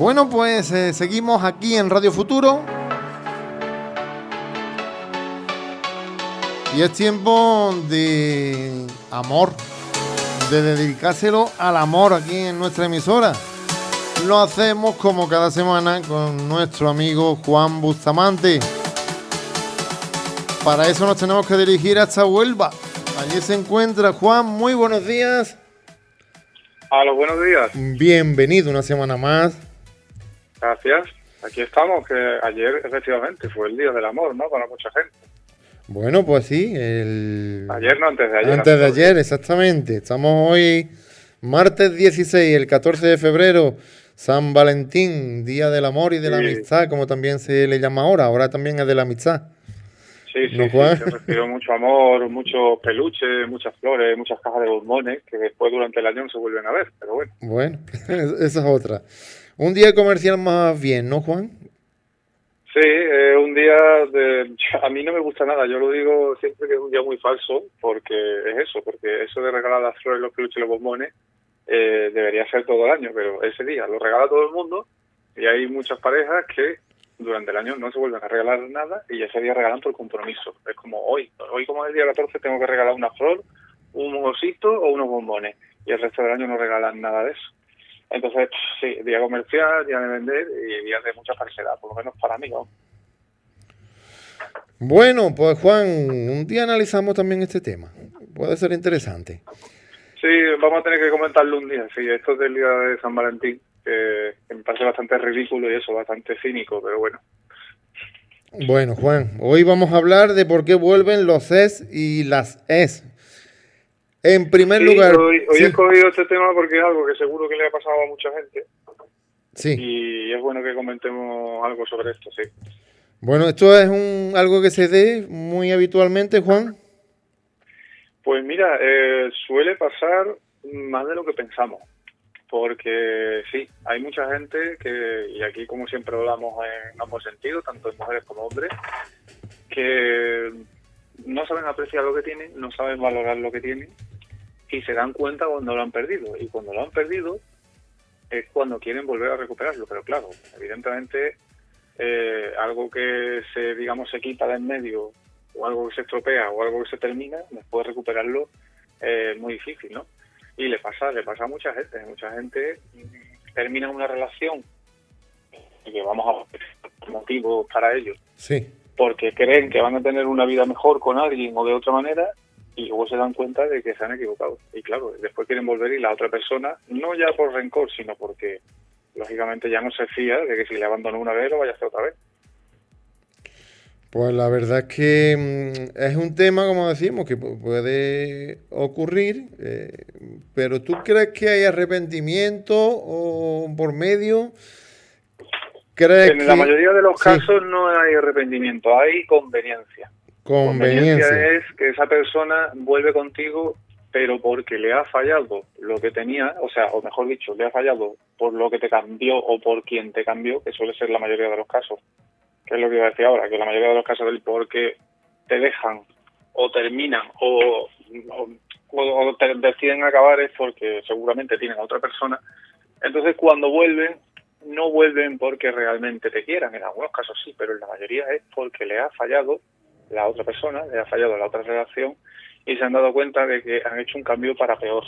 Bueno, pues eh, seguimos aquí en Radio Futuro. Y es tiempo de amor, de dedicárselo al amor aquí en nuestra emisora. Lo hacemos como cada semana con nuestro amigo Juan Bustamante. Para eso nos tenemos que dirigir hasta Huelva. Allí se encuentra Juan. Muy buenos días. A los buenos días. Bienvenido una semana más. Gracias. Aquí estamos, que ayer efectivamente fue el Día del Amor, ¿no? Para mucha gente. Bueno, pues sí. El... Ayer no, antes de ayer. Antes de ayer, exactamente. Estamos hoy, martes 16, el 14 de febrero, San Valentín, Día del Amor y de la Amistad, como también se le llama ahora. Ahora también es de la amistad. Sí, sí, sí, se mucho amor, muchos peluches, muchas flores, muchas cajas de bombones que después durante el año no se vuelven a ver, pero bueno. Bueno, esa es otra. Un día comercial más bien, ¿no, Juan? Sí, es un día de... A mí no me gusta nada, yo lo digo siempre que es un día muy falso, porque es eso, porque eso de regalar las flores, los peluches y los bombones eh, debería ser todo el año, pero ese día lo regala todo el mundo y hay muchas parejas que durante el año no se vuelven a regalar nada y ese día regalan por compromiso. Es como hoy, hoy como es el día 14 tengo que regalar una flor, un osito o unos bombones y el resto del año no regalan nada de eso. Entonces, sí, día comercial, día de vender y día de mucha falsedad, por lo menos para mí. ¿no? Bueno, pues Juan, un día analizamos también este tema. Puede ser interesante. Sí, vamos a tener que comentarlo un día. Sí, esto es del día de San Valentín que, me parece bastante ridículo y eso, bastante cínico, pero bueno. Bueno, Juan, hoy vamos a hablar de por qué vuelven los es y las es. En primer lugar... Hoy, he escogido este tema porque es algo que seguro que le ha pasado a mucha gente. Sí. Y es bueno que comentemos algo sobre esto, sí. Bueno, ¿esto es un, algo que se dé muy habitualmente, Juan? Pues mira, eh, suele pasar más de lo que pensamos porque sí, hay mucha gente que, y aquí como siempre hablamos en ambos sentidos, tanto en mujeres como hombres, que no saben apreciar lo que tienen, no saben valorar lo que tienen y se dan cuenta cuando lo han perdido. Y cuando lo han perdido es cuando quieren volver a recuperarlo. Pero claro, evidentemente eh, algo que se, digamos, se quita de en medio o algo que se estropea o algo que se termina, después recuperarlo es muy difícil, ¿no? Y le pasa, le pasa a mucha gente. Mucha gente termina una relación que vamos a motivos para ello. Sí. Porque creen que van a tener una vida mejor con alguien o de otra manera y luego se dan cuenta de que se han equivocado. Y claro, después quieren volver y la otra persona, no ya por rencor, sino porque lógicamente ya no se fía de que si le abandonó una vez lo vaya a hacer otra vez. Pues la verdad es que mm, es un tema, como decimos, que puede ocurrir, eh, pero ¿tú crees que hay arrepentimiento o por medio? ¿Crees en la mayoría de los casos no hay arrepentimiento, hay conveniencia. Conveniencia. conveniencia es que esa persona vuelve contigo, pero porque le ha fallado lo que tenía, o sea, o mejor dicho, le ha fallado por lo que te cambió o por quien te cambió, que suele ser la mayoría de los casos que es lo que iba a decir ahora, que la mayoría de los casos del por qué te dejan o terminan o, o, te deciden acabar es porque seguramente tienen a otra persona. Entonces cuando vuelven, no vuelven porque realmente te quieran, en algunos casos sí, pero en la mayoría es porque le ha fallado la otra persona, le ha fallado la otra relación y se han dado cuenta de que han hecho un cambio para peor.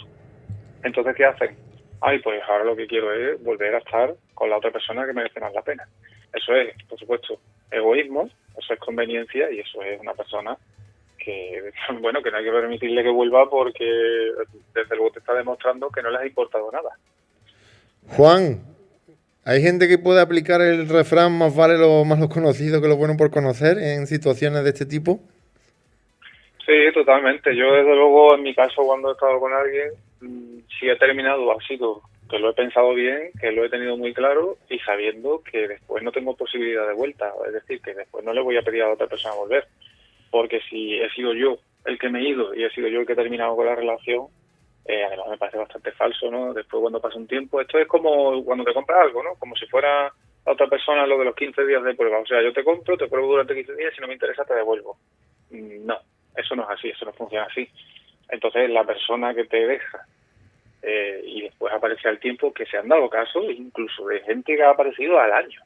Entonces, ¿qué hacen? Ay, pues ahora lo que quiero es volver a estar con la otra persona que merece más la pena. Eso es, por supuesto, egoísmo, eso es conveniencia y eso es una persona que, bueno, que no hay que permitirle que vuelva porque desde luego te está demostrando que no les ha importado nada. Juan, ¿hay gente que puede aplicar el refrán más vale lo más conocido que lo bueno por conocer en situaciones de este tipo? Sí, totalmente. Yo desde luego en mi caso cuando he estado con alguien, mm, si he terminado ha sido que lo he pensado bien, que lo he tenido muy claro y sabiendo que después no tengo posibilidad de vuelta, es decir, que después no le voy a pedir a otra persona volver, porque si he sido yo el que me he ido y he sido yo el que he terminado con la relación, eh, además me parece bastante falso, ¿no? Después cuando pasa un tiempo, esto es como cuando te compras algo, ¿no? Como si fuera a otra persona lo de los 15 días de prueba, o sea, yo te compro, te pruebo durante 15 días, si no me interesa te devuelvo. Mm, no, eso no es así, eso no funciona así. Entonces la persona que te deja eh, y después aparece el tiempo que se han dado casos incluso de gente que ha aparecido al año.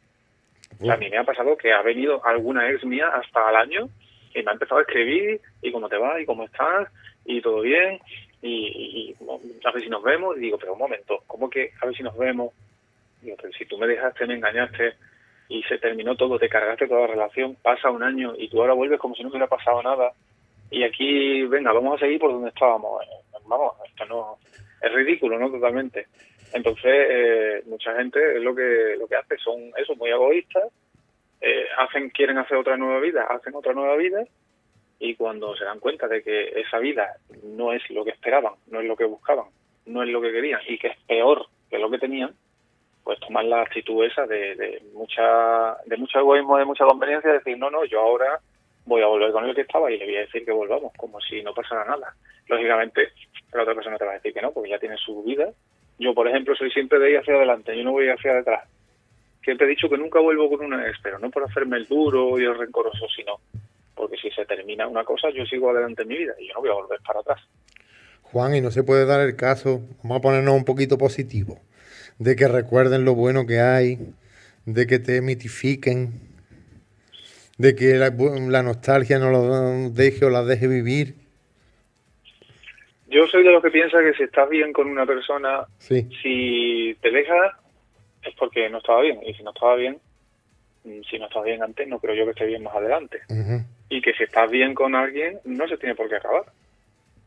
a mí me ha pasado que ha venido alguna ex mía hasta al año y me ha empezado a escribir y cómo te va y cómo estás y todo bien y, a ver si nos vemos y digo, pero un momento, ¿cómo que a ver si nos vemos? Digo, pero si tú me dejaste, me engañaste y se terminó todo, te cargaste toda la relación, pasa un año y tú ahora vuelves como si no hubiera pasado nada y aquí, venga, vamos a seguir por donde estábamos. Vamos, esto no es ridículo, ¿no? Totalmente. Entonces, eh, mucha gente es lo que lo que hace, son eso, muy egoístas, eh, hacen quieren hacer otra nueva vida, hacen otra nueva vida y cuando se dan cuenta de que esa vida no es lo que esperaban, no es lo que buscaban, no es lo que querían y que es peor que lo que tenían, pues toman la actitud esa de, de mucha de mucho egoísmo, de mucha conveniencia, de decir, no, no, yo ahora voy a volver con el que estaba y le voy a decir que volvamos, como si no pasara nada. Lógicamente, la otra persona te va a decir que no, porque ya tiene su vida. Yo, por ejemplo, soy siempre de ir hacia adelante, yo no voy hacia detrás. Siempre he dicho que nunca vuelvo con una ex, pero no por hacerme el duro y el rencoroso, sino porque si se termina una cosa, yo sigo adelante en mi vida y yo no voy a volver para atrás. Juan, y no se puede dar el caso, vamos a ponernos un poquito positivo, de que recuerden lo bueno que hay, de que te mitifiquen, de que la, nostalgia no lo deje o la deje vivir. Yo soy de los que piensa que si estás bien con una persona, si te deja es porque no estaba bien. Y si no estaba bien, mm, si no estaba bien antes, no creo yo que esté bien más adelante. Y que si estás bien con alguien, no se tiene por qué acabar.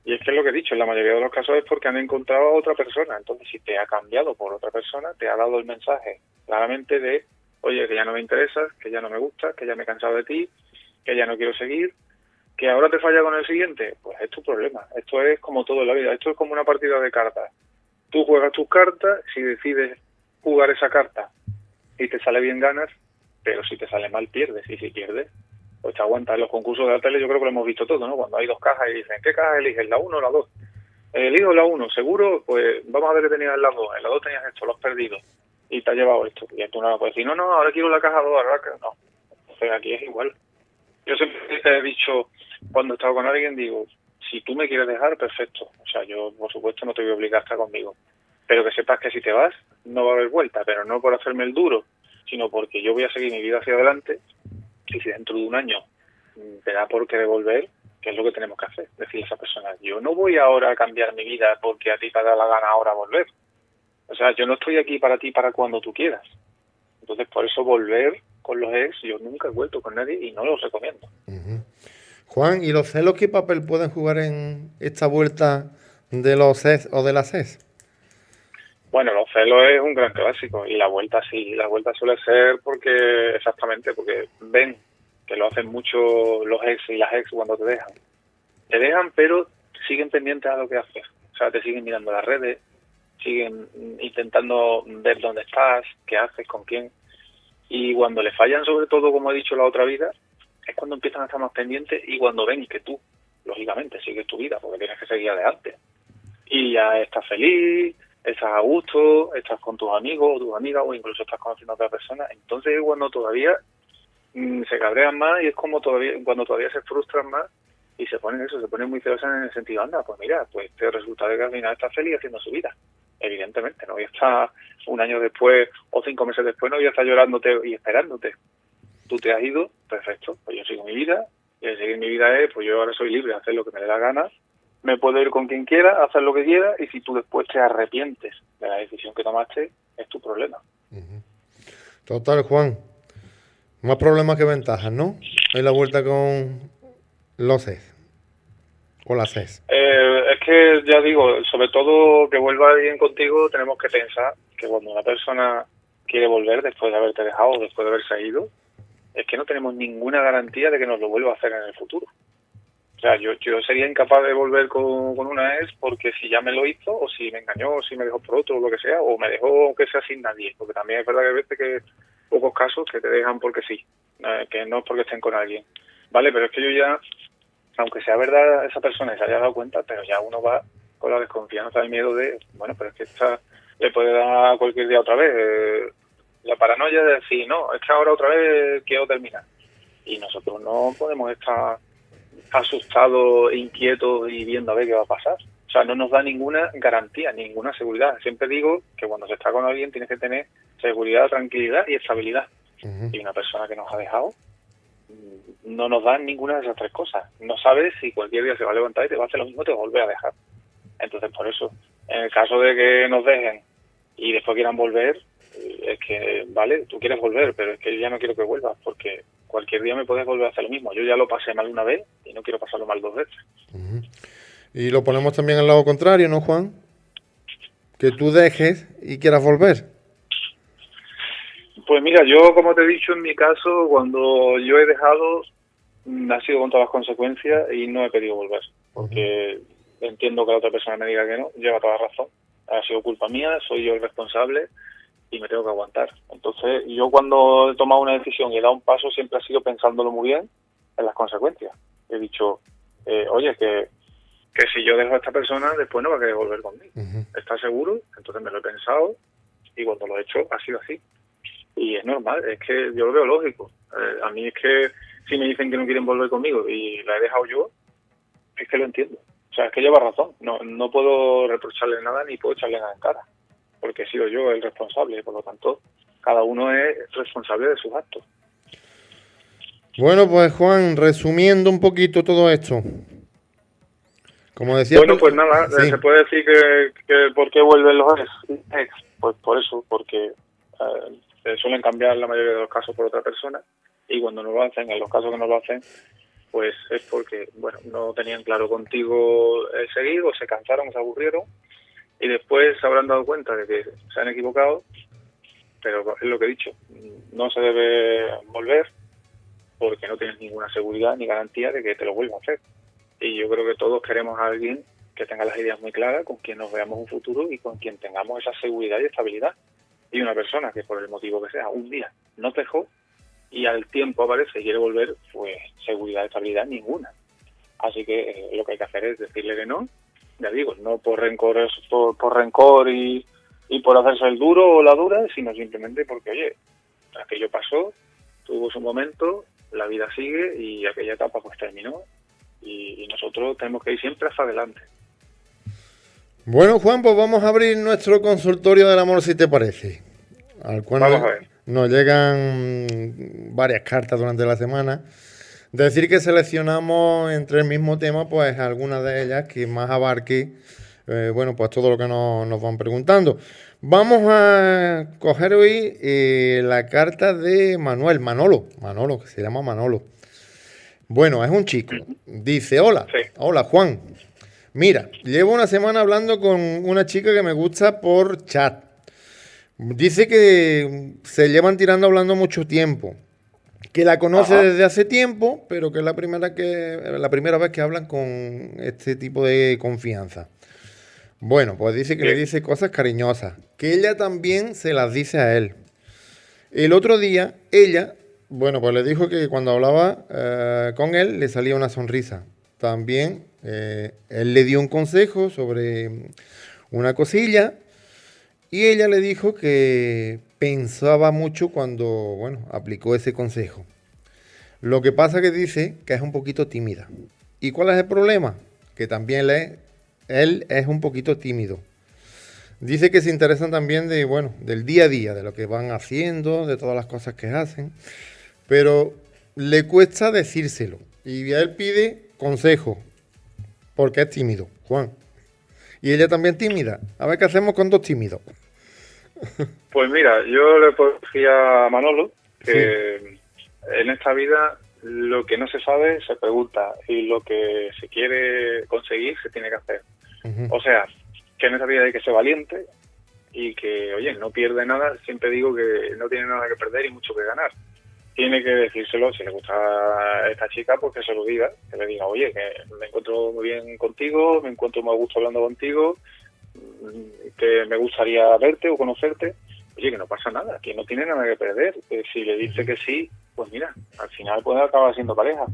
Y es que es lo que he dicho, en la mayoría de los casos es porque han encontrado a otra persona. Entonces, si te ha cambiado por otra persona, te ha dado el mensaje claramente de oye, que ya no me interesas, que ya no me gusta, que ya me he cansado de ti, que ya no quiero seguir, que ahora te falla con el siguiente, pues es tu problema. Esto es como todo en la vida, esto es como una partida de cartas. Tú juegas tus cartas, si decides jugar esa carta y te sale bien ganas, pero si te sale mal pierdes, y si pierdes, pues te aguantas. En los concursos de la tele yo creo que lo hemos visto todo, ¿no? Cuando hay dos cajas y dicen, ¿qué caja eliges, la 1 o la 2? Elijo la 1, seguro, pues vamos a ver qué tenías en la 2. En la 2 tenías esto, lo has perdido y te ha llevado esto. Y tú no puedes decir, no, no, ahora quiero la caja 2, ahora que no. Entonces aquí es igual. Yo siempre te he dicho, cuando he estado con alguien, digo, si tú me quieres dejar, perfecto. O sea, yo, por supuesto, no te voy a obligar a estar conmigo. Pero que sepas que si te vas, no va a haber vuelta, pero no por hacerme el duro, sino porque yo voy a seguir mi vida hacia adelante y si dentro de un año mm, te da por qué devolver, ¿qué es lo que tenemos que hacer? Decirle a esa persona, yo no voy ahora a cambiar mi vida porque a ti te da la gana ahora volver. O sea, yo no estoy aquí para ti para cuando tú quieras. Entonces, por eso volver con los ex, yo nunca he vuelto con nadie y no los recomiendo. Juan, ¿y los celos qué papel pueden jugar en esta vuelta de los ex o de las ex? Bueno, los celos es un gran clásico y la vuelta sí, la vuelta suele ser porque, exactamente, porque ven que lo hacen mucho los ex y las ex cuando te dejan. Te dejan, pero siguen pendientes a lo que haces. O sea, te siguen mirando las redes, siguen intentando ver dónde estás, qué haces, con quién. Y cuando le fallan, sobre todo, como he dicho la otra vida, es cuando empiezan a estar más pendientes y cuando ven que tú, lógicamente, sigues tu vida, porque tienes que seguir adelante. Y ya estás feliz, estás a gusto, estás con tus amigos o tus amigas, o incluso estás conociendo a otra persona. Entonces es cuando todavía mm, se cabrean más y es como todavía cuando todavía se frustran más y se ponen eso, se ponen muy celosos en el sentido, anda, pues mira, pues te resulta de que al final estás feliz haciendo su vida evidentemente, no voy a estar un año después o cinco meses después, no voy a estar llorándote y esperándote. Tú te has ido, perfecto, pues yo sigo mi vida, y el seguir mi vida es, pues yo ahora soy libre de hacer lo que me dé la gana, me puedo ir con quien quiera, hacer lo que quiera, y si tú después te arrepientes de la decisión que tomaste, es tu problema. Total, Juan. Más problemas que ventajas, ¿no? En la vuelta con los CES. O las CES. Eh, que ya digo, sobre todo que vuelva alguien contigo, tenemos que pensar que cuando una persona quiere volver después de haberte dejado después de haberse ido, es que no tenemos ninguna garantía de que nos lo vuelva a hacer en el futuro. O sea, yo, yo sería incapaz de volver con, una ex porque si ya me lo hizo, o si me engañó, o si me dejó por otro, o lo que sea, o me dejó que sea sin nadie. Porque también es verdad que hay veces que pocos casos que te dejan porque sí, eh, que no es porque estén con alguien. Vale, pero es que yo ya aunque sea verdad esa persona se haya dado cuenta, pero ya uno va con la desconfianza, el miedo de, bueno, pero es que esta le puede dar cualquier día otra vez. Eh, la paranoia de decir, no, es que ahora otra vez quiero terminar. Y nosotros no podemos estar asustados, inquietos y viendo a ver qué va a pasar. O sea, no nos da ninguna garantía, ninguna seguridad. Siempre digo que cuando se está con alguien tienes que tener seguridad, tranquilidad y estabilidad. Y una persona que nos ha dejado mm, no nos da ninguna de esas tres cosas. No sabes si cualquier día se va a levantar y te va a hacer lo mismo te a volver a dejar. Entonces, por eso, en el caso de que nos dejen y después quieran volver, eh, es que, vale, tú quieres volver, pero es que yo ya no quiero que vuelvas porque cualquier día me puedes volver a hacer lo mismo. Yo ya lo pasé mal una vez y no quiero pasarlo mal dos veces. Y lo ponemos también al lado contrario, ¿no, Juan? Que tú dejes y quieras volver. Pues mira, yo como te he dicho en mi caso, cuando yo he dejado, mm, ha sido con todas las consecuencias y no he pedido volver, porque entiendo que la otra persona me diga que no, lleva toda razón, ha sido culpa mía, soy yo el responsable y me tengo que aguantar. Entonces, yo cuando he tomado una decisión y he dado un paso, siempre ha sido pensándolo muy bien en las consecuencias. He dicho, eh, oye, que, que si yo dejo a esta persona, después no va a querer volver conmigo. ¿Estás seguro? Entonces me lo he pensado y cuando lo he hecho ha sido así. Y es normal, es que yo lo veo lógico. Eh, a mí es que si me dicen que no quieren volver conmigo y la he dejado yo, es que lo entiendo. O sea, es que lleva razón. No, no puedo reprocharle nada ni puedo echarle nada en cara porque he sido yo el responsable, por lo tanto, cada uno es responsable de sus actos. Bueno, pues Juan, resumiendo un poquito todo esto. Como decía. Bueno, pues nada, se puede decir que, ¿por qué vuelven los ex? Pues por eso, porque eh, suelen cambiar la mayoría de los casos por otra persona y cuando no lo hacen, en los casos que no lo hacen, pues es porque, bueno, no tenían claro contigo el seguir o se cansaron, se aburrieron y después se habrán dado cuenta de que se han equivocado, pero es lo que he dicho, no se debe volver porque no tienes ninguna seguridad ni garantía de que te lo vuelva a hacer. Y yo creo que todos queremos a alguien que tenga las ideas muy claras, con quien nos veamos un futuro y con quien tengamos esa seguridad y estabilidad. Y una persona que por el motivo que sea un día no te dejó y al tiempo aparece y quiere volver, pues seguridad y estabilidad ninguna. Así que eh, lo que hay que hacer es decirle que no ya digo, no por rencor, por, por rencor y, y por hacerse el duro o la dura, sino simplemente porque, oye, aquello pasó, tuvo su momento, la vida sigue y aquella etapa pues terminó y, nosotros tenemos que ir siempre hacia adelante. Bueno, Juan, pues vamos a abrir nuestro consultorio del amor, si te parece. Al cual vamos a ver. nos llegan varias cartas durante la semana Decir que seleccionamos entre el mismo tema, pues algunas de ellas que más abarque, eh, bueno, pues todo lo que nos, van preguntando. Vamos a coger hoy eh, la carta de Manuel, Manolo, Manolo, que se llama Manolo. Bueno, es un chico. Dice, hola, hola Juan. Mira, llevo una semana hablando con una chica que me gusta por chat. Dice que se llevan tirando hablando mucho tiempo que la conoce desde hace tiempo, pero que es la primera, que, la primera vez que hablan con este tipo de confianza. Bueno, pues dice que le dice cosas cariñosas, que ella también se las dice a él. El otro día, ella, bueno, pues le dijo que cuando hablaba eh, con él le salía una sonrisa. También eh, él le dio un consejo sobre una cosilla y ella le dijo que pensaba mucho cuando, bueno, aplicó ese consejo. Lo que pasa que dice que es un poquito tímida. ¿Y cuál es el problema? Que también le, él es un poquito tímido. Dice que se interesan también de, bueno, del día a día, de lo que van haciendo, de todas las cosas que hacen, pero le cuesta decírselo. Y él pide consejo, porque es tímido, Juan. Y ella también tímida. A ver qué hacemos con dos tímidos. Pues mira, yo le decía a Manolo que en esta vida lo que no se sabe se pregunta y lo que se quiere conseguir se tiene que hacer. O sea, que en esta vida hay que ser valiente y que, oye, no pierde nada. Siempre digo que no tiene nada que perder y mucho que ganar. Tiene que decírselo, si le gusta a esta chica, pues que se lo diga, que le diga, oye, que me encuentro muy bien contigo, me encuentro muy a gusto hablando contigo, que me gustaría verte o conocerte, oye, que no pasa nada, que no tiene nada que perder. si le dice que sí, pues mira, al final puede acabar siendo pareja.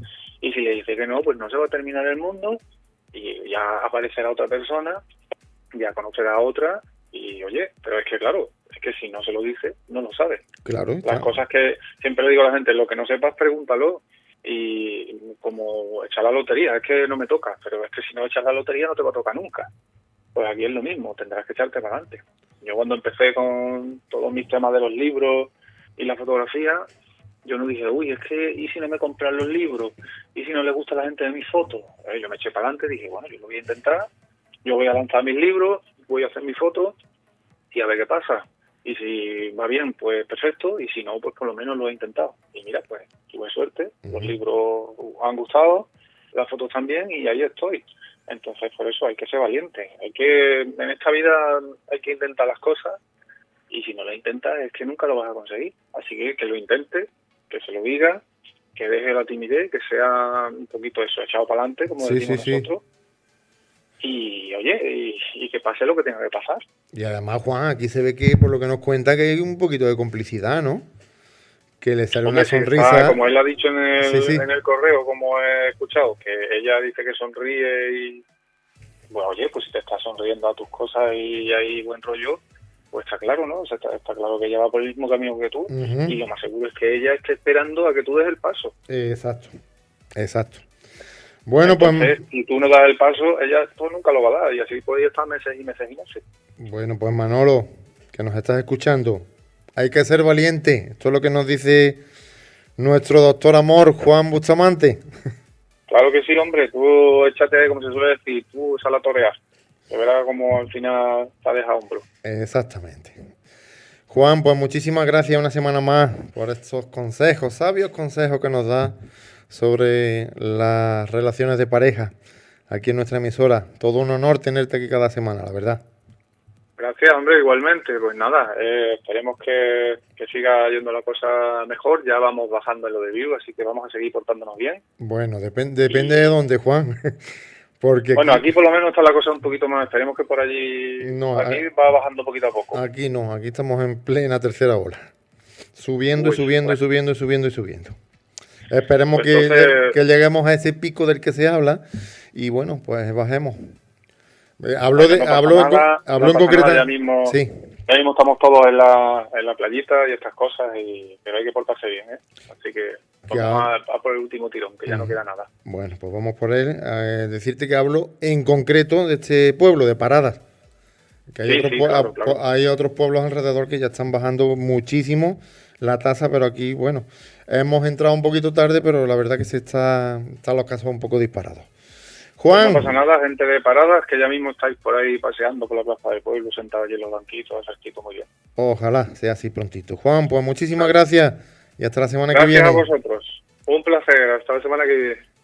Y si le dice que no, pues no se va a terminar el mundo y ya aparecerá otra persona, ya conocerá a otra y oye, pero es que claro, es que si no se lo dice, no lo sabe. Claro. Las cosas que siempre le digo a la gente, lo que no sepas, pregúntalo. y como echar la lotería, es que no me toca, pero es que si no echas la lotería no te va a tocar nunca. Pues aquí es lo mismo, tendrás que echarte para adelante. Yo cuando empecé con todos mis temas de los libros y la fotografía, yo no dije, uy, es que, ¿y si no me compran los libros? ¿Y si no le gusta a la gente de mis fotos? Eh, yo me eché para adelante y dije, bueno, yo lo voy a intentar, yo voy a lanzar mis libros, voy a hacer mis fotos y a ver qué pasa. Y si va bien, pues perfecto, y si no, pues por lo menos lo he intentado. Y mira, pues tuve suerte, los libros han gustado, las fotos también, y ahí estoy. Entonces, por eso hay que ser valiente. Hay que, en esta vida hay que intentar las cosas, y si no lo intentas es que nunca lo vas a conseguir. Así que que lo intente, que se lo diga, que deje la timidez, que sea un poquito eso, echado para adelante, como decimos nosotros. Y oye, y, que pase lo que tenga que pasar. Y además, Juan, aquí se ve que, por lo que nos cuenta, que hay un poquito de complicidad, ¿no? Que le sale una sonrisa. como él ha dicho en el, en el correo, como he escuchado, que ella dice que sonríe y. Bueno, oye, pues si te estás sonriendo a tus cosas y hay buen rollo, pues está claro, ¿no? está, claro que ella va por el mismo camino que tú y lo más seguro es que ella esté esperando a que tú des el paso. Exacto, exacto. Bueno, pues... Si tú no das el paso, ella pues nunca lo va a dar y así puede estar meses y meses y meses. Bueno, pues Manolo, que nos estás escuchando, hay que ser valiente. Esto es lo que nos dice nuestro doctor amor, Juan Bustamante. Claro que sí, hombre. Tú échate, como se suele decir, tú sal a torear. De verdad como al final te ha dejado hombro. Exactamente. Juan, pues muchísimas gracias una semana más por estos consejos, sabios consejos que nos da sobre las relaciones de pareja aquí en nuestra emisora. Todo un honor tenerte aquí cada semana, la verdad. Gracias, hombre, igualmente. Pues nada, eh, esperemos que, siga yendo la cosa mejor. Ya vamos bajando en lo de vivo, así que vamos a seguir portándonos bien. Bueno, depende depende de dónde, Juan. bueno, aquí, por lo menos está la cosa un poquito más. Esperemos que por allí. No, aquí va bajando poquito a poco. Aquí no, aquí estamos en plena tercera ola. Subiendo y subiendo y subiendo y subiendo y subiendo. Esperemos pues que, lleguemos a ese pico del que se habla y bueno, pues bajemos. Eh, hablo de, hablo, en concreto. Ya mismo, sí. ya mismo estamos todos en la, en la playita y estas cosas, y, pero hay que portarse bien, ¿eh? Así que Vamos a, por el último tirón, que ya no queda nada. Bueno, pues vamos por él. Eh, decirte que hablo en concreto de este pueblo, de Paradas. Que hay, otros pueblos alrededor que ya están bajando muchísimo la tasa, pero aquí, bueno, hemos entrado un poquito tarde, pero la verdad que se está, están los casos un poco disparados. Juan. No pasa nada, gente de paradas, que ya mismo estáis por ahí paseando por la plaza del pueblo, sentados allí en los banquitos, así muy bien. Ojalá sea así prontito. Juan, pues muchísimas gracias y hasta la semana que viene. Gracias a vosotros. Un placer. Hasta la semana que viene.